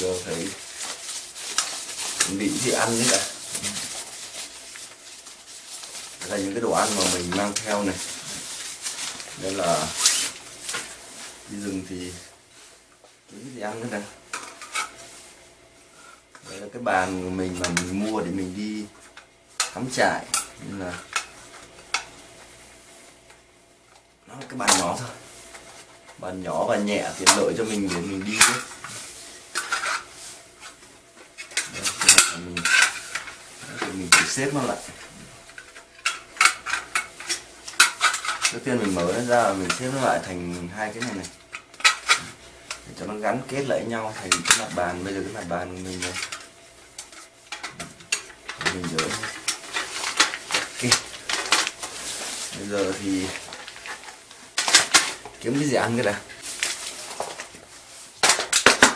vô thấy chuẩn bị gì ăn nữa cả đây là những cái đồ ăn mà mình mang theo này. Nên là đi rừng thì cái gì ăn nữa này. Đây là cái bàn của mình mà mình mua để mình đi cắm trại. Nên là nó là cái bàn nhỏ thôi. Bàn nhỏ và nhẹ tiện lợi cho mình để mình đi ấy. Đấy, thế là mình đấy, thì mình chỉ xếp nó lại. Trước tiên mình mở nó ra mình xếp nó lại thành hai cái này này. Để cho nó gắn kết lại nhau thành cái mặt bàn. Bây giờ cái mặt bàn của mình này. Mình dỡ ok. Bây giờ thì kiếm cái gì ăn cái đã?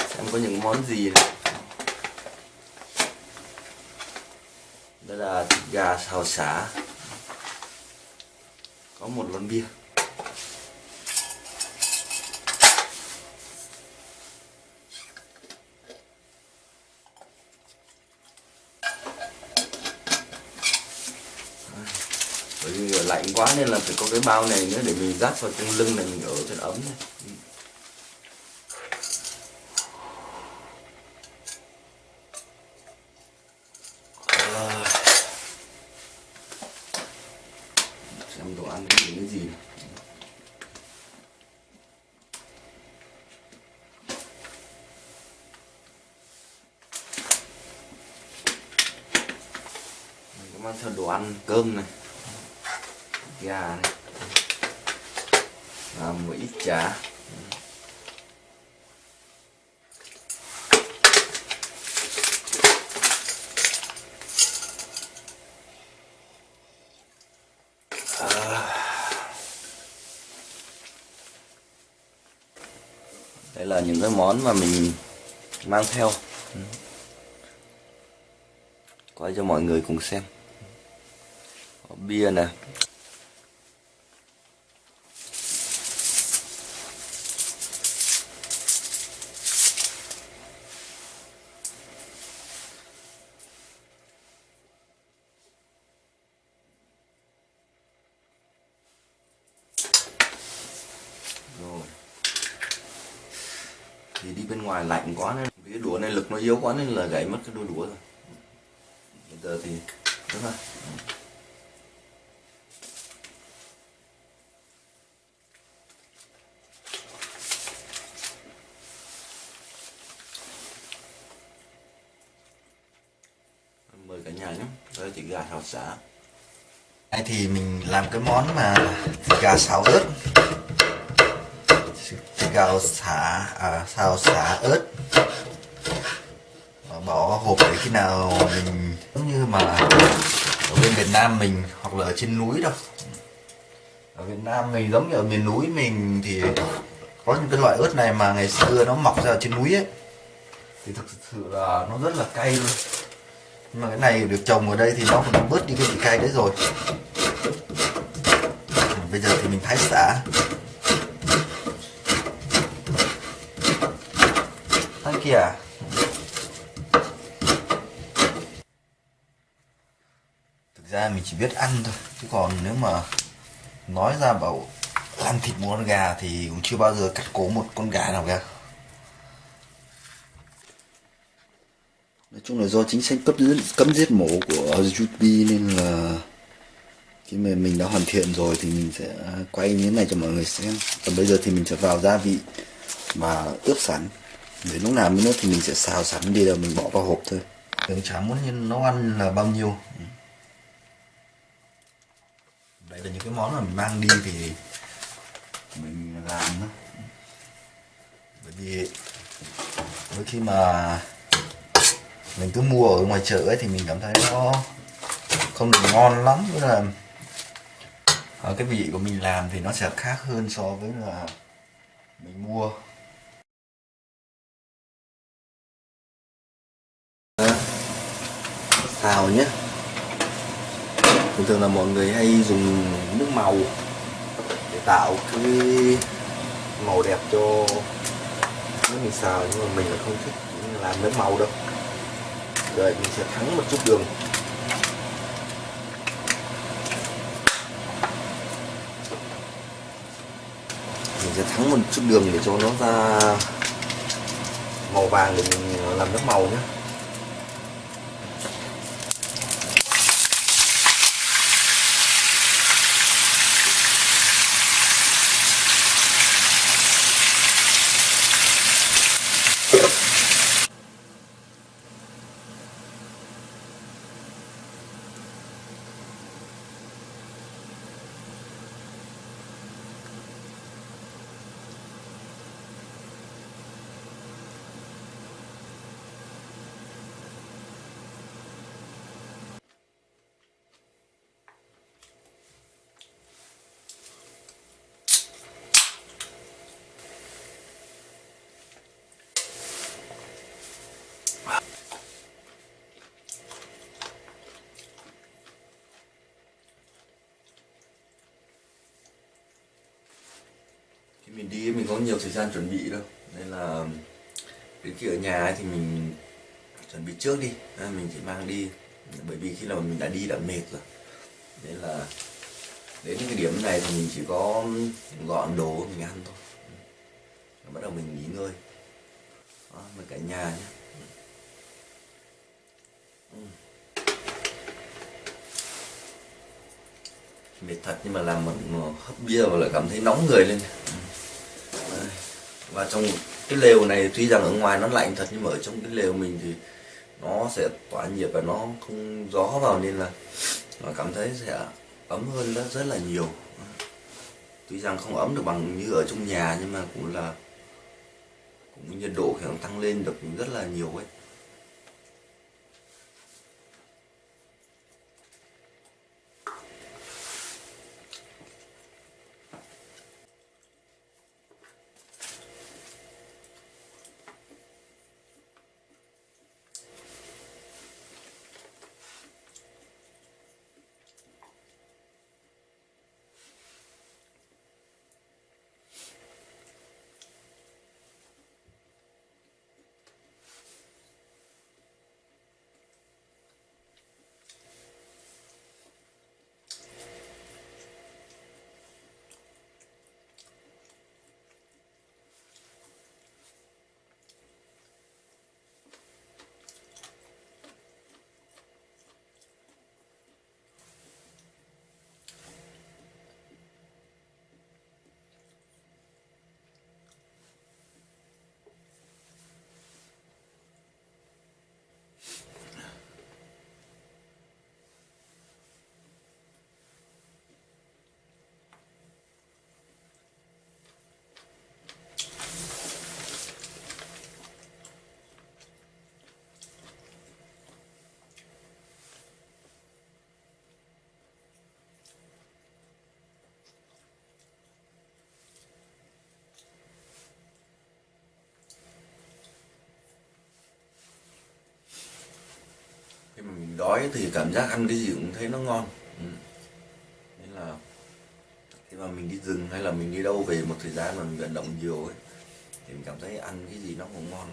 Xem có những món gì này đây là xào xả có một lon bia bởi vì lạnh quá nên là phải có cái bao này nữa để mình dắt vào trong lưng này, mình ở cho nó ấm này. Rồi. xem đồ ăn cái gì cái gì này. Mình có mang theo đồ ăn, cơm này. Gà này. Và một ít chả. À. Đây là những cái món mà mình mang theo. Ừ. Quay cho mọi người cùng xem có bia nè. Rồi. Thì đi bên ngoài lạnh quá nên cái đũa này lực nó yếu quá nên là gãy mất cái đôi đũa rồi. Bây giờ thì đúng rồi mời cả nhà thịt gà xào xả. Đây thì mình làm cái món mà thịt gà xào ớt. Thịt gà xả à, xào xả ớt. Và bỏ hộp để khi nào mình giống như mà ở bên Việt Nam mình hoặc là ở trên núi đâu. Ở Việt Nam mình giống như ở miền núi mình thì có những cái loại ớt này mà ngày xưa nó mọc ra ở trên núi ấy. Thì thực sự là nó rất là cay luôn nhưng mà cái này được trồng ở đây thì nó cũng bớt đi cái vị cay đấy rồi. Bây giờ thì mình thái xả. Thái kìa thực ra mình chỉ biết ăn thôi, chứ còn nếu mà nói ra bảo ăn thịt một con gà thì cũng chưa bao giờ cắt cổ một con gà nào cả. Chung là do chính sách cấp giết, cấm giết mổ của YouTube nên là khi mà mình đã hoàn thiện rồi thì mình sẽ quay như thế này cho mọi người xem. Còn bây giờ thì mình sẽ vào gia vị mà ướp sẵn. Để lúc nào nữa thì mình sẽ xào sẵn đi rồi mình bỏ vào hộp thôi. Đừng chả muốn nhân nấu ăn là bao nhiêu. Đây là những cái món mà mình mang đi thì mình làm đó bởi vì đôi khi mà mình cứ mua ở ngoài chợ ấy thì mình cảm thấy nó không được ngon lắm. Tức là ở cái vị của mình làm thì nó sẽ khác hơn so với là mình mua. Xào nhé. Thường thường là mọi người hay dùng nước màu để tạo cái màu đẹp cho nước mình xào, nhưng mà mình là không thích làm nước màu đâu rồi, mình sẽ thắng một chút đường. Mình sẽ thắng một chút đường để cho nó ra màu vàng để mình làm nước màu nhé. Mình đi mình có nhiều thời gian chuẩn bị đâu. Nên là đến khi ở nhà ấy thì mình chuẩn bị trước đi. Nên mình chỉ mang đi bởi vì khi nào mình đã đi đã mệt rồi. Nên là đến cái điểm này thì mình chỉ có gọn đồ mình ăn thôi. Rồi bắt đầu mình nghỉ ngơi. Đó, mình cả nhà nhé. Ừ. Mệt thật nhưng mà làm một hấp bia và lại cảm thấy nóng người lên. Ừ và trong cái lều này tuy rằng ở ngoài nó lạnh thật, nhưng mà ở trong cái lều mình thì nó sẽ tỏa nhiệt và nó không gió vào nên là nó cảm thấy sẽ ấm hơn rất rất là nhiều. Tuy rằng không ấm được bằng như ở trong nhà, nhưng mà cũng là, cũng nhiệt độ thì nó tăng lên được rất là nhiều ấy. Đói thì cảm giác ăn cái gì cũng thấy nó ngon ừ. nên là khi mà mình đi rừng hay là mình đi đâu về một thời gian mà mình vận động nhiều ấy, thì mình cảm thấy ăn cái gì nó cũng ngon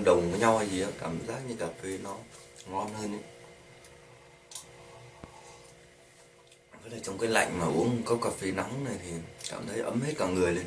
tương đồng với nhau hay gì á, cảm giác như cà phê nó ngon hơn ấy. Với lại trong cái lạnh mà uống cốc cà phê nóng này thì cảm thấy ấm hết cả người lên.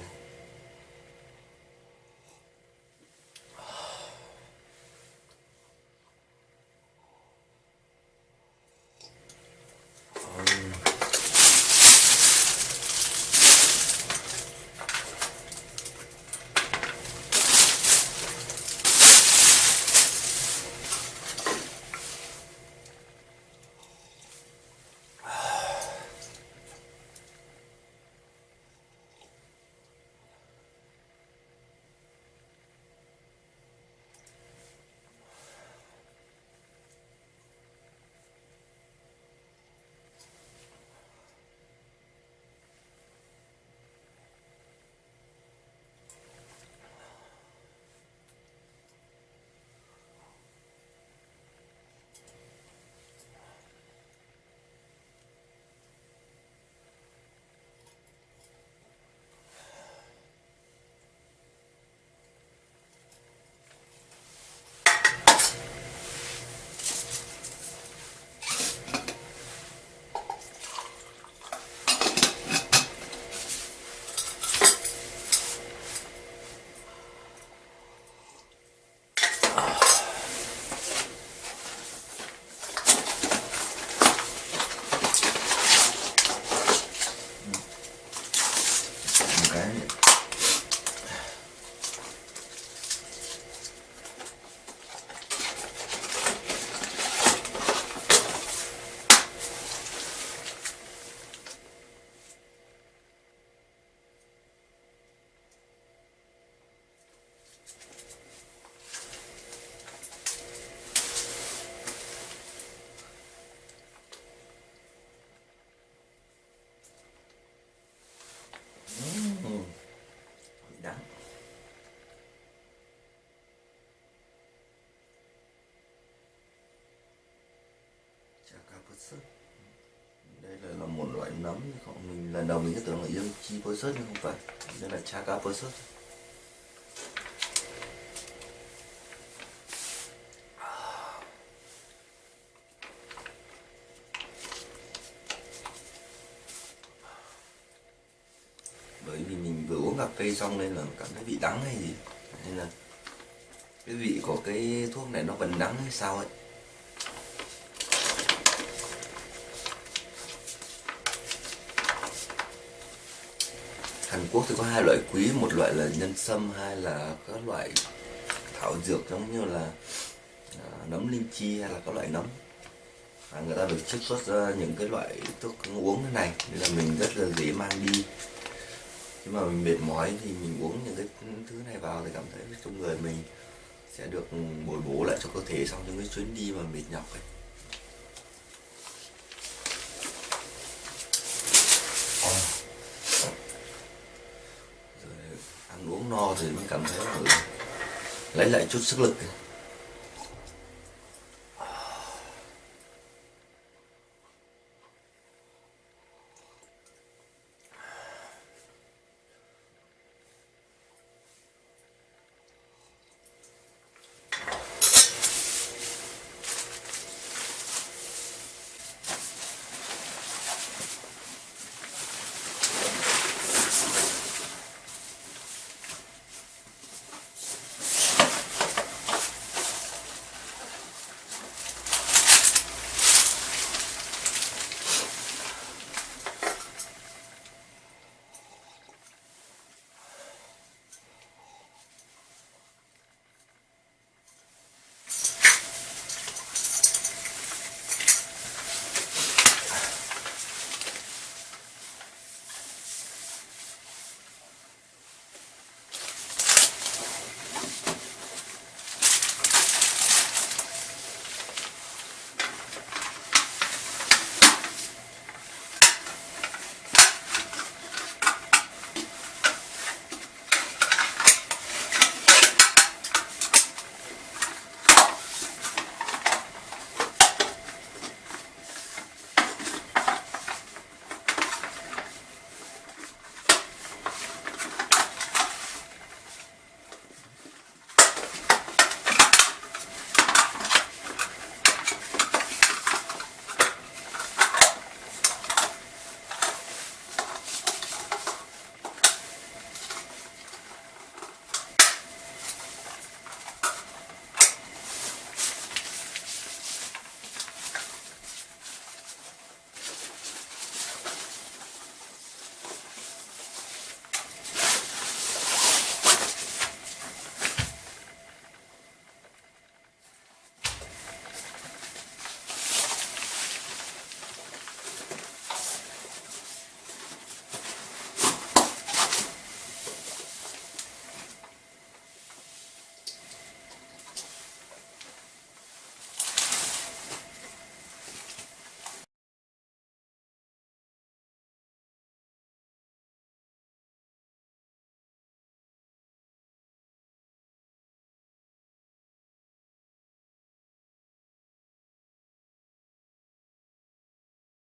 Sớt đây là, là một loại nấm. Không mình lần đầu mình cứ tưởng là dương chi bớt sớt nhưng không phải. Đây là cha cá bớt sớt bởi vì mình vừa uống cà phê xong nên là cảm thấy vị đắng hay gì. Nên là cái vị của cái thuốc này nó vẫn đắng hay sao ấy. Hàn Quốc thì có hai loại quý một loại là nhân sâm hai là các loại thảo dược giống như là à, nấm linh chi hay là các loại nấm. À, người ta được chiết xuất ra những cái loại thuốc uống thế này nên là mình rất là dễ mang đi. Khi mà mình mệt mỏi thì mình uống những cái thứ này vào thì cảm thấy trong người mình sẽ được bồi bổ lại cho cơ thể sau những cái chuyến đi mà mệt nhọc ấy rồi ăn uống no thì mới cảm thấy lấy lại chút sức lực.